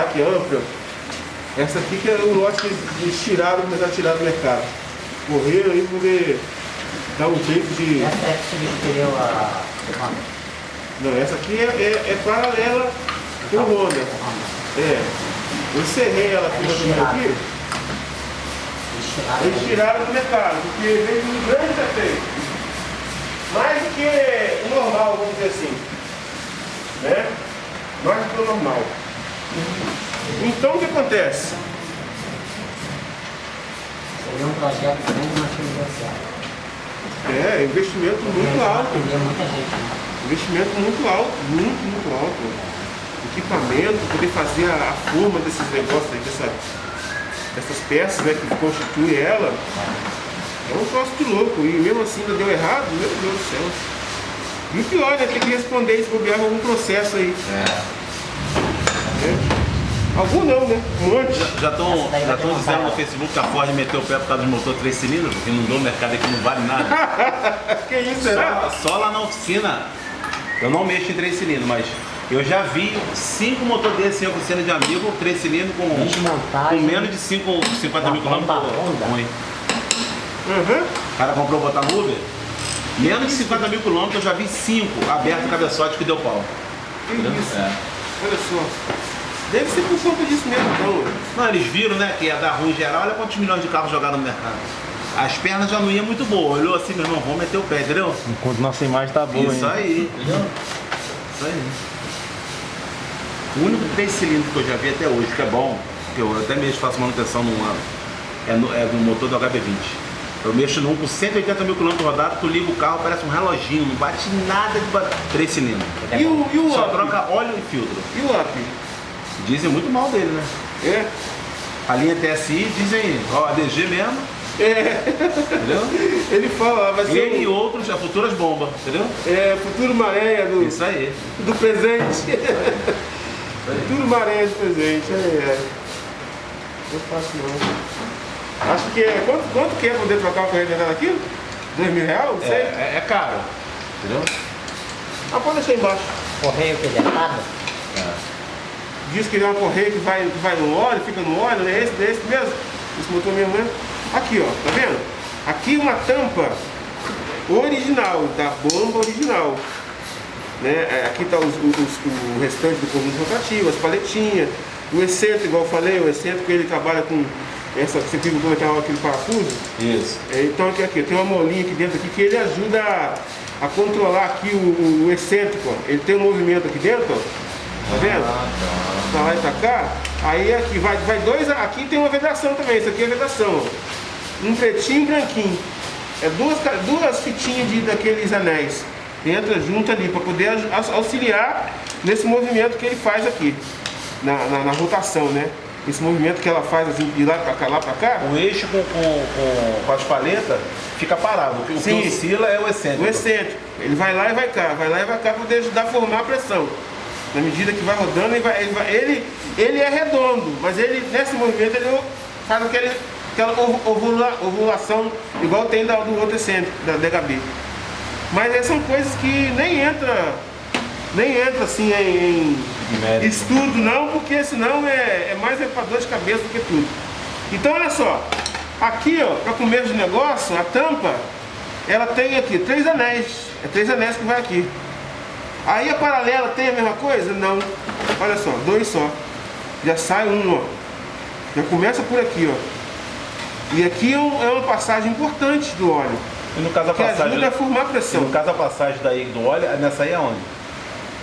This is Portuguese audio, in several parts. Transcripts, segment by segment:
Aqui, ampla. Essa aqui que é o lote que eles tiraram, a tirar do mercado. Correram aí poder dar um jeito de... Essa é que substituiu a. Não, essa aqui é, é, é paralela com o Honda. É. Eu encerrei ela aqui aqui. Eles tiraram. Eles tiraram do mercado, porque veio um grande defeito. Mais do que o normal, vamos dizer assim. Né? Mais do que o normal. Então o que acontece? Seria um projeto grande, mas certo. É, investimento muito alto. Né? Investimento muito alto, muito, muito alto. Equipamento, poder fazer a, a forma desses negócios aí, dessa, dessas peças né, que constituem ela. É um troço de louco. E mesmo assim ainda deu errado, meu Deus do céu. E o pior, né? Tem que responder se bobear algum processo aí. Né? Algum não, né? Um monte. Já estão vai ter dizendo no Facebook que a Ford meteu o pé por causa do motor 3 cilindros, porque não deu no mercado aqui, não vale nada. que isso, será? Só, só lá na oficina, eu não mexo em 3 cilindros, mas eu já vi 5 motor desses em oficina de amigo, 3 cilindros com, com menos de 5, 50 mil quilômetros. ruim. Uhum. O cara comprou botar no Uber, menos de 50 mil quilômetros eu já vi 5 aberto cabeçote que deu pau. Que isso. É. Olha só. Deve ser por conta disso mesmo, então. Não, eles viram, né, que ia dar ruim em geral, olha quantos milhões de carros jogaram no mercado. As pernas já não iam muito boas, olhou assim, meu irmão, vamos meter o pé, entendeu? Enquanto nossa imagem tá boa, Isso hein? aí, entendeu? Isso aí. O único três cilindros que eu já vi até hoje, que é bom, que eu até mesmo faço manutenção num ano, é, no, é do motor do HB20. Eu mexo num com 180 mil quilômetros rodados, tu liga o carro, parece um reloginho, não bate nada de três cilindros. E o, e o Só up? troca óleo e filtro. E o up? Dizem muito mal dele, né? É? A linha TSI dizem, ó, ADG mesmo, É. entendeu? Ele fala, vai ser Ele e o outros, já futuras bombas, entendeu? é, futuro maré do, Isso aí. do presente. futuro maré do presente. É, é. Não faço não. Acho que é. Quanto, quanto que é poder trocar o correio dentro daquilo? Dois mil reais? É, é, é caro, entendeu? Ah, pode deixar embaixo. Correio que detalhe. Diz que é uma correia que vai, que vai no óleo, fica no óleo, né? Esse, esse mesmo? Esse motor mesmo, né? Aqui, ó, tá vendo? Aqui uma tampa original, da bomba original. Né? É, Aqui tá os, os- o restante do conjunto rotativo, as paletinhas, o excêntrico, igual eu falei, o excêntrico ele trabalha com essa, você viu como é que é aquele parafuso? Isso. É, Então aqui, aqui, tem uma molinha aqui dentro aqui que ele ajuda a, a controlar aqui o, o- o excêntrico. ó. Ele tem um movimento aqui dentro, ó. Tá vendo? Pra lá e pra cá. Aí aqui vai, vai dois. Aqui tem uma vedação também. Isso aqui é vedação. Um pretinho e um branquinho. É duas, duas fitinhas de, daqueles anéis. Entra junto ali para poder au- auxiliar nesse movimento que ele faz aqui. Na, na, na rotação, né? Esse movimento que ela faz assim, de lá pra cá, lá pra cá. O eixo com, com, com, com as paletas fica parado. O que, o que Sim. oscila é o excêntrico. O excêntrico. Ele vai lá e vai cá, vai lá e vai cá para poder ajudar a formar a pressão. Na medida que vai rodando, ele, vai- ele, vai- ele, ele é redondo, mas ele, nesse movimento ele faz aquele, aquela ovula- ovulação igual tem da- do outro excêntrico, da DHB. Mas essas são coisas que nem entra, nem entra assim em, em estudo não, porque senão é, é mais é pra dor de cabeça do que tudo. Então olha só, aqui ó, para começo de negócio, a tampa, ela tem aqui três anéis. É três anéis que vai aqui. Aí a paralela tem a mesma coisa? Não. Olha só, dois só. Já sai um, ó. Já começa por aqui, ó. E aqui é, um- é uma passagem importante do óleo, E no caso a que passagem. ajuda a formar pressão. no caso a passagem daí do óleo, nessa aí é onde?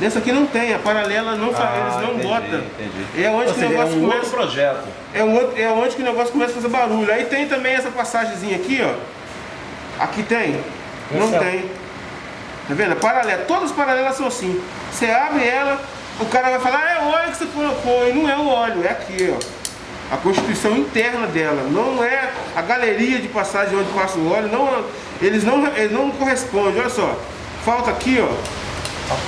Nessa aqui não tem, a paralela não faz, Ah, eles não entendi, botam. entendi. É onde Ou que o seja, é negócio um começa. outro projeto. É, um outro, é onde que o negócio começa a fazer barulho. Aí tem também essa passagemzinha aqui, ó. Aqui tem? Não é o- tem. Tá vendo? Paralela. Todas as paralelas são assim. Você abre ela, o cara vai falar, "Ah, é o óleo que você colocou. E não é o óleo, é aqui, ó. A constituição interna dela. Não é a galeria de passagem onde passa o óleo. Não, eles, não, eles não correspondem. Olha só. Falta aqui, ó.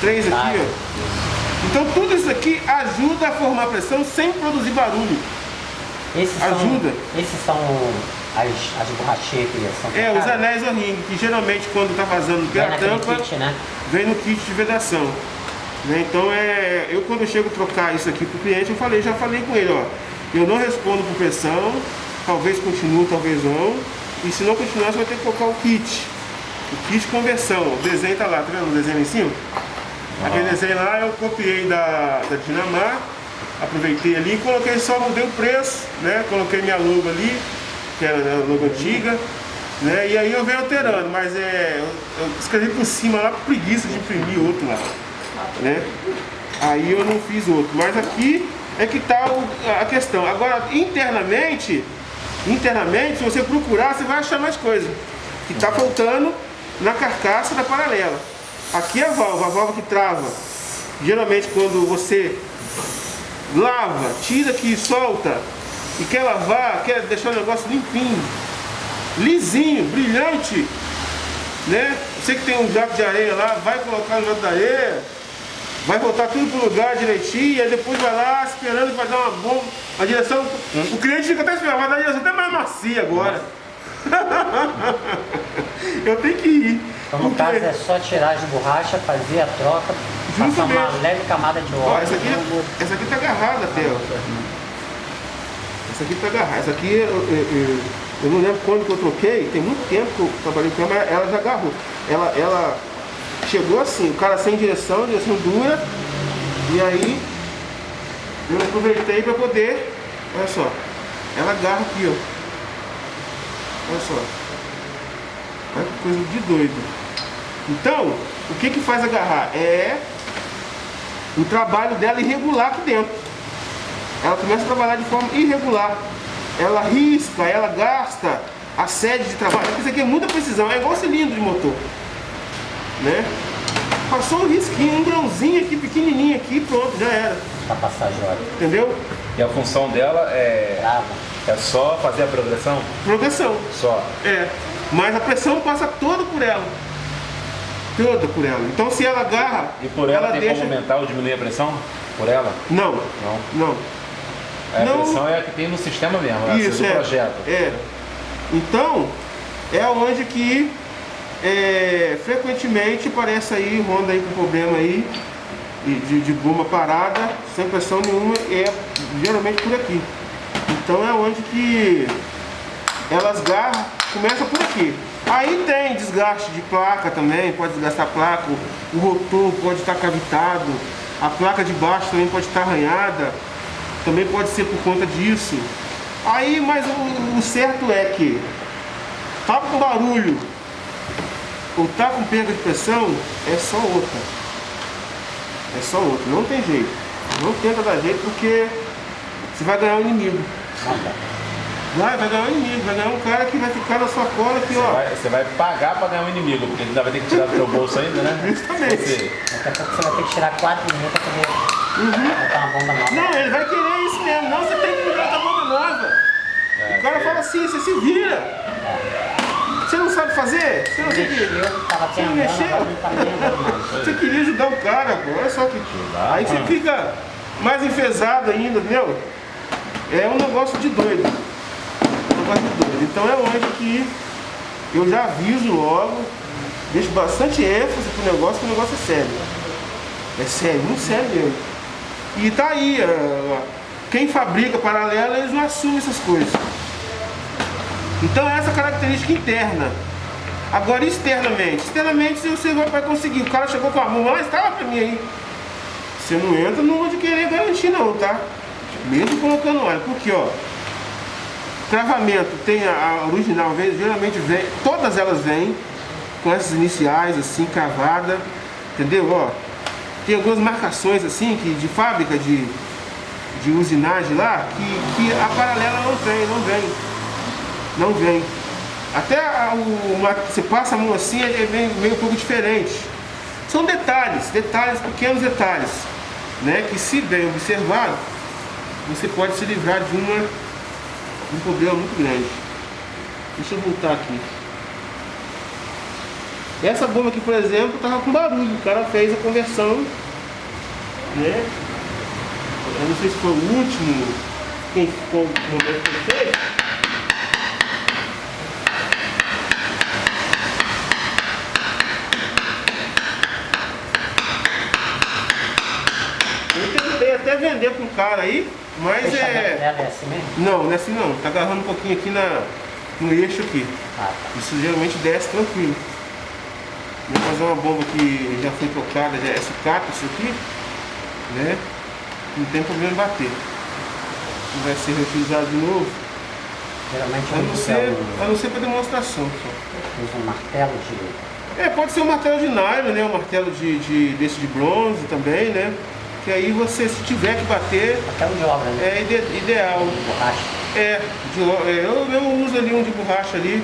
Três aqui, ó. Então tudo isso aqui ajuda a formar pressão sem produzir barulho. Esses Ajuda. São, esses são as, as que são É, os anéis o ringue, que geralmente quando tá vazando pela naquele tampa, kit, né? vem no kit de vedação. Né? Então é, eu quando eu chego a trocar isso aqui pro cliente, eu falei, já falei com ele, ó, eu não respondo por pressão, talvez continue, talvez não. E se não continuar, você vai ter que colocar o kit. O kit de conversão. O desenho tá lá, tá vendo o desenho em cima? Aquele desenho lá eu copiei da, da Dinamar, aproveitei ali, coloquei só, mudei o preço, né? Coloquei minha logo ali, que era a logo antiga, né? E aí eu venho alterando, mas é. Eu, eu escrevi por cima lá, preguiça de imprimir outro lá. Né? Aí eu não fiz outro. Mas aqui é que está a questão. Agora, internamente, internamente, se você procurar, você vai achar mais coisa. Que está faltando na carcaça da paralela. Aqui é a válvula, a válvula que trava. Geralmente quando você lava, tira aqui, solta e quer lavar, quer deixar o negócio limpinho, lisinho, brilhante, né? Você que tem um jato de areia lá, vai colocar no jato de areia, vai voltar tudo pro lugar direitinho, aí depois vai lá esperando que vai dar uma bomba. A direção, hum? o cliente fica até esperando, vai dar a direção até mais macia agora. Eu tenho que ir. Então no porque... caso é só tirar de borracha, fazer a troca, passar uma leve camada de óleo. Ó, essa, aqui, essa aqui tá agarrada até, ó. Essa aqui tá agarrada. Essa aqui eu, eu, eu, não lembro quando que eu troquei, tem muito tempo que eu trabalhei com ela, mas ela já agarrou. Ela, ela chegou assim, o cara sem direção, direção dura, e aí eu aproveitei para poder, olha só, ela agarra aqui, ó. Olha só. Olha que coisa de doido. Então, o que que faz agarrar? É o trabalho dela irregular aqui dentro. Ela começa a trabalhar de forma irregular. Ela risca, ela gasta a sede de trabalho. Isso aqui é muita precisão, é igual cilindro de motor né? Passou um risquinho, um grãozinho aqui, pequenininho aqui, pronto, já era. Pra passar joia. Entendeu? E a função dela é... É só fazer a progressão? Progressão. Só? É. Mas a pressão passa toda por ela. Toda por ela. Então se ela agarra... E por ela, ela tem deixa... como aumentar ou diminuir a pressão? Por ela? Não. Não? Não. A não. pressão é a que tem no sistema mesmo, é Isso, do é. projeto. É. Então, é onde que é, frequentemente aparece aí Honda aí com problema aí de, de goma parada, sem pressão nenhuma, é geralmente por aqui. Então é onde que elas garram, começa por aqui. Aí tem desgaste de placa também, pode desgastar a placa, o rotor pode estar cavitado, a placa de baixo também pode estar arranhada, também pode ser por conta disso. Aí, mas o, o certo é que tá com barulho, ou tá com perda de pressão, é só outra. É só outra, não tem jeito. Não tenta dar jeito porque você vai ganhar um inimigo. Vai, vai ganhar um inimigo, vai ganhar um cara que vai ficar na sua cola aqui, você ó. Vai, você vai pagar para ganhar um inimigo, porque ele ainda vai ter que tirar do seu bolso ainda, né? Justamente. Você... Daqui a pouco você vai ter que tirar 4 mil para poder uhum. uma. Não, ele vai querer isso mesmo. Não, você tem que ligar a bomba nova. É, o cara é. fala assim, você se vira. É. Você não sabe fazer? Você não tem que. Você não mexeu? Você queria ajudar o cara, pô. Olha só que. Aí você fica mais enfesado ainda, entendeu? É um negócio de doido. Um negócio de doido. Então é onde que eu já aviso logo, deixo bastante ênfase pro negócio, que o negócio é sério. É sério, muito sério mesmo. E tá aí, quem fabrica paralela, eles não assumem essas coisas. Então essa característica interna. Agora externamente, externamente você vai conseguir. O cara chegou com a mão lá, estava para mim aí. Você não entra numa de querer garantir não, tá? Mesmo colocando óleo, porque ó, travamento tem a, a original, geralmente vem, todas elas vêm com essas iniciais assim, cravada, entendeu? Ó, tem algumas marcações assim que de fábrica de, de usinagem lá que, que a paralela não tem, não vem não vem. Até o, uma, você passa a mão assim, ele vem meio um pouco diferente. São detalhes, detalhes, pequenos detalhes, né? Que se bem observado, você pode se livrar de, uma, um problema muito grande. Deixa eu voltar aqui. Essa bomba aqui, por exemplo, estava com barulho. O cara fez a conversão, né? Eu não sei se foi o último, quem ficou o momento que fez. vender para um cara aí, mas é. dela é assim mesmo? Não, não é assim não. Tá agarrando um pouquinho aqui na, no eixo aqui. Ah, tá. Isso geralmente desce tranquilo. Vou fazer uma bomba que já foi trocada, já é sucata isso aqui, né? Não tem problema em bater. Não vai ser reutilizado de novo. Geralmente A não ser, um, a não ser para demonstração. Só. usa um martelo de... É, pode ser um martelo de nylon, né? Um martelo de, de, desse de bronze também, né? Que aí você, se tiver que bater, Martelo de obra, né? é ide- ideal. Borracha. É, de, é, eu mesmo uso ali um de borracha ali,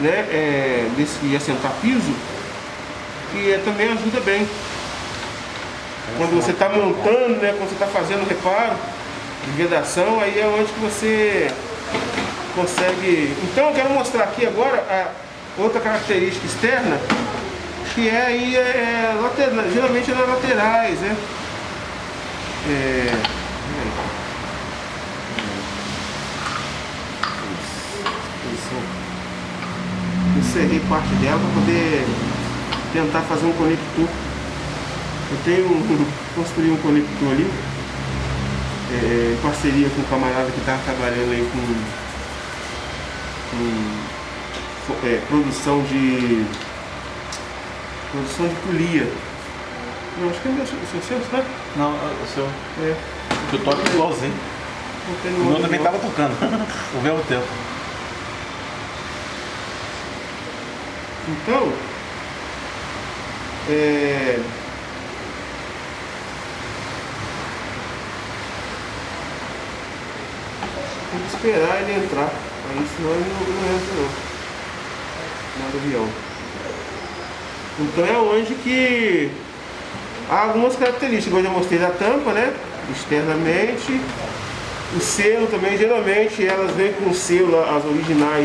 né? É, desse de assentar piso, que é, também ajuda bem. Quando você está montando, né? Quando você está fazendo reparo de vedação, aí é onde que você consegue. Então eu quero mostrar aqui agora a outra característica externa, que é aí é, é geralmente é nas laterais, né? É. Encerrei parte dela para poder tentar fazer um conector. Eu tenho um, construí um conector ali, é, em parceria com um camarada que estava trabalhando aí com, com é, produção de produção de polia. Não, acho que é meu, o seu senso, né? Não, o seu. É. Eu toco igualzinho. Não tem O meu também não. tava tocando. o mesmo tempo. Então, é, tem que esperar ele entrar, aí senão ele não, não entra não, no avião. Então é onde que há algumas características, eu já mostrei da tampa, né? Externamente, o selo também, geralmente elas vêm com selo, as originais